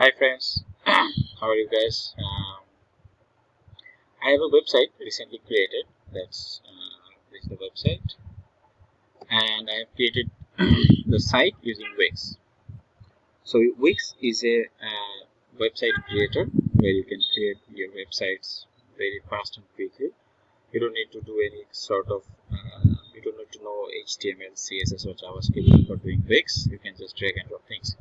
Hi friends, how are you guys? Um, I have a website recently created. That's uh, this is the website, and I have created the site using Wix. So Wix is a uh, website creator where you can create your websites very fast and quickly. You don't need to do any sort of uh, you don't need to know HTML, CSS, or JavaScript for doing Wix. You can just drag and drop things.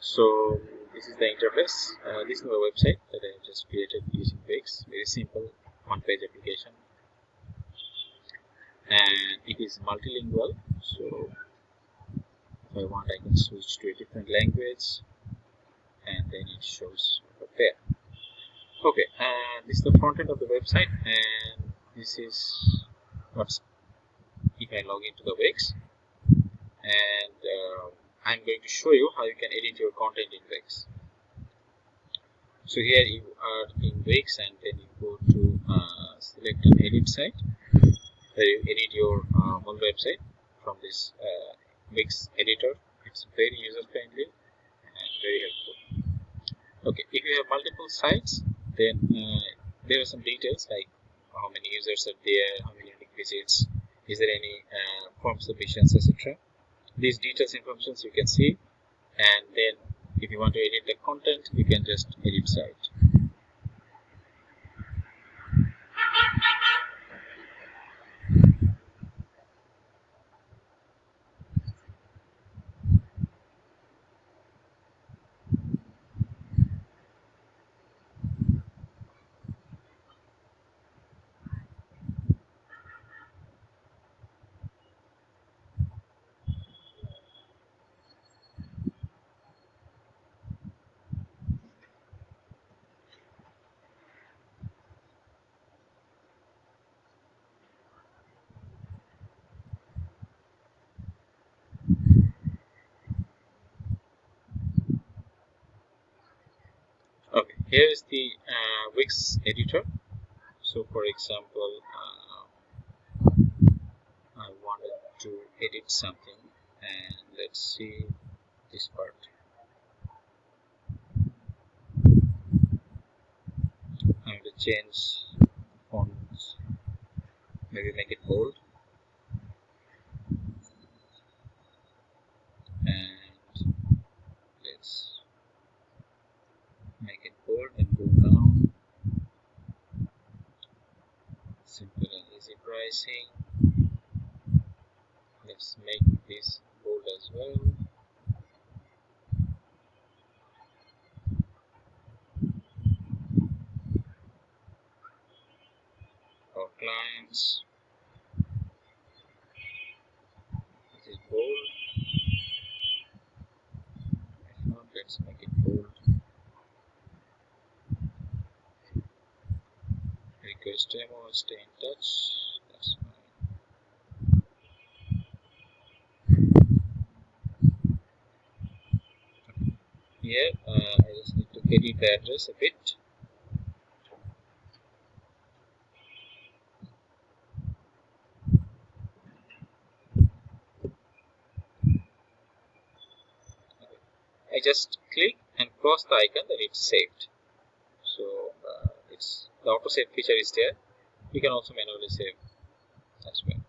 So this is the interface. Uh, this is my website that I have just created using Wix. Very simple one-page application, and it is multilingual. So if I want, I can switch to a different language, and then it shows over there. Okay, and this is the front end of the website, and this is what's if I log into the Wix, and uh, I'm going to show you how you can edit your content in Wix. So here you are in Wix and then you go to uh, select an edit site where you edit your uh, whole website from this uh, Wix editor. It's very user friendly and very helpful. Okay, if you have multiple sites, then uh, there are some details like how many users are there, how many visits, is there any uh, form submissions, etc these details informations you can see. And then if you want to edit the content you can just edit site okay here is the uh, Wix editor. So for example uh, I wanted to edit something and let's see this part. I'm going to change fonts maybe make it bold simple and easy pricing let's make this bold as well. For clients. This is bold? Not let's make it bold. Request demo stay in touch that's fine here. Uh, I just need to edit the address a bit. I just click and cross the icon then it's saved. So uh, it's the auto save feature is there. You can also manually save as well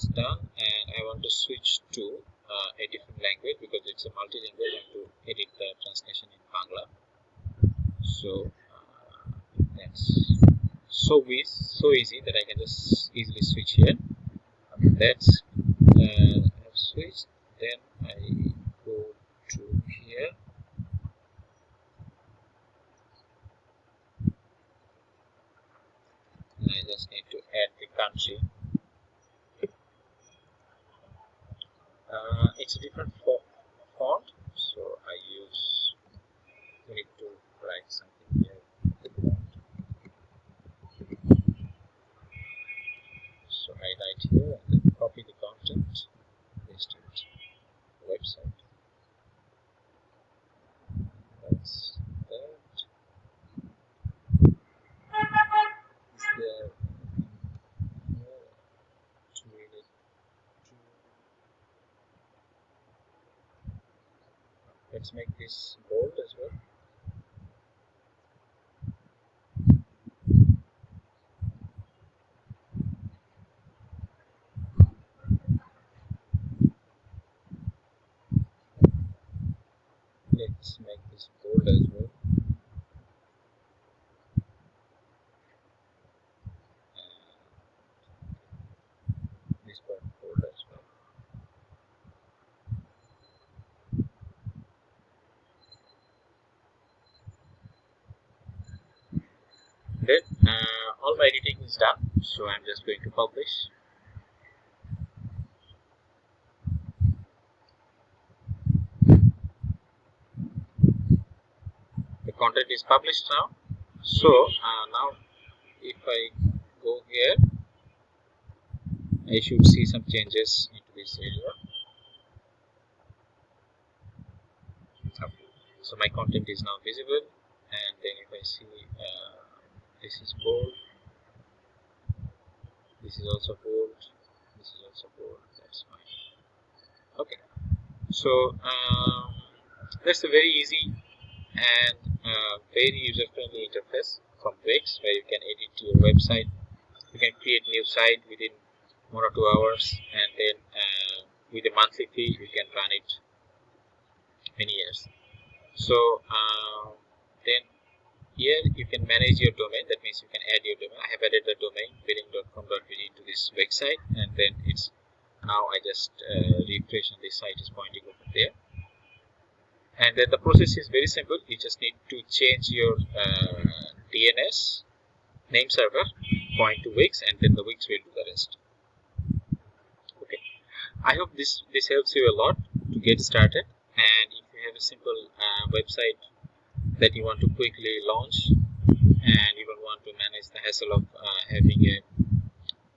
that's done and I want to switch to uh, a different language because it's a multilingual. Want to edit the translation in Bangla so uh, that's so easy so easy that I can just easily switch here. That's uh, I've switched. Then I go to here. And I just need to add the country uh, it's a different font so I use we need to write something here so I write here and then copy the content paste it website that's that the let's make this bold as well. Let's make this bold as well this part bold as well uh, all my editing is done so I'm just going to publish. The content is published now. So uh, now if I go here I should see some changes into this area. So my content is now visible and then if I see uh, this is bold this is also bold this is also bold that's fine okay. So um, that's a very easy and uh, very user-friendly interface from Wix where you can edit your website. You can create new site within one or two hours and then uh, with a monthly fee you can run it many years. So uh, then here you can manage your domain. That means you can add your domain. I have added the domain billing.com.bd into this website and then it's now i just uh, refresh and this site is pointing over there. And then the process is very simple. You just need to change your uh, dns name server point to wix and then the wix will do the rest. Okay. I hope this this helps you a lot to get started. And if you have a simple uh, website that you want to quickly launch and you don't want to manage the hassle of uh, having a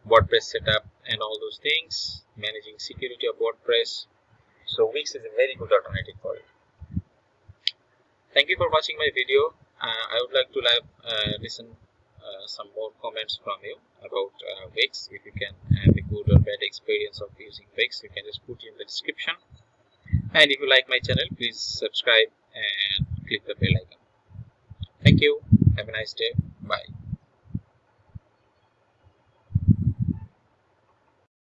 WordPress setup and all those things, managing security of WordPress. So Wix is a very good alternative for it. Thank you for watching my video. Uh, I would like to live, uh, listen uh, some more comments from you about uh, Wix. If you can have a good or bad experience of using Wix, you can just put in the description. And if you like my channel, please subscribe and click the bell icon. Thank you. Have a nice day. Bye.